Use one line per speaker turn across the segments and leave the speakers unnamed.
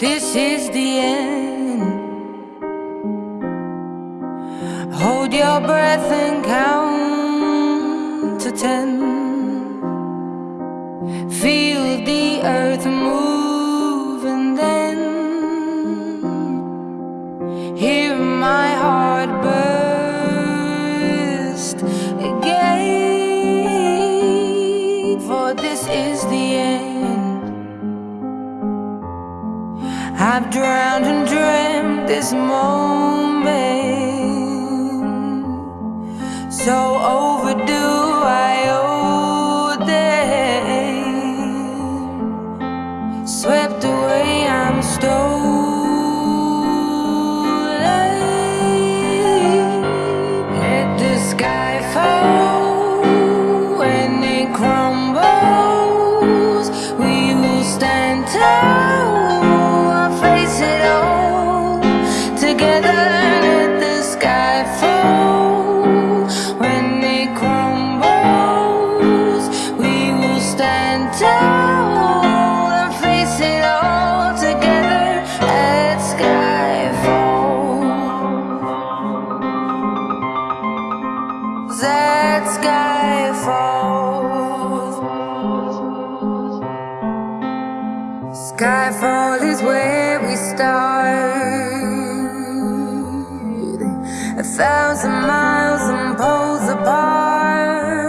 This is the end. Hold your breath and count to ten. Feel the earth move I've drowned and dreamt this moment. So overdue I owe them. Swept away I'm stolen. Let the sky fall When it crumbles. We where we start. A thousand miles and poles apart.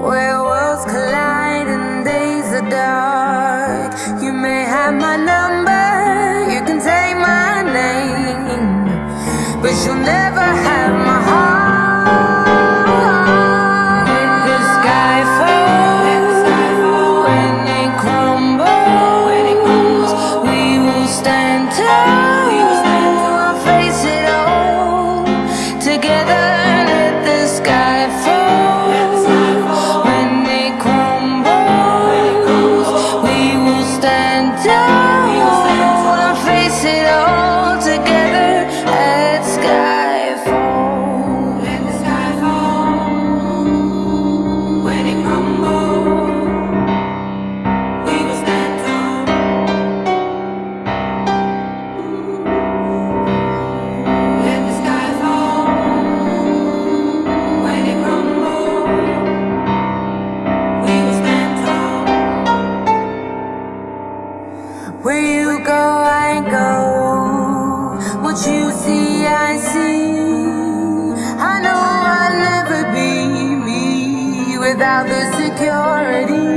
Where worlds collide and days are dark. You may have my number, you can take my name, but you'll never have Where you go, I go. What you see, I see. I know I'll never be me without the security.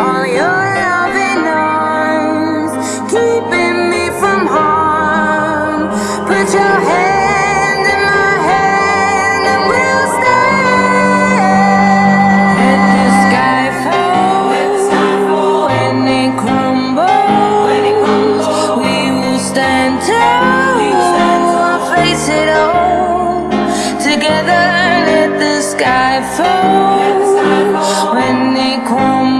All your loving arms keeping me face it all Together let the sky fall When they come.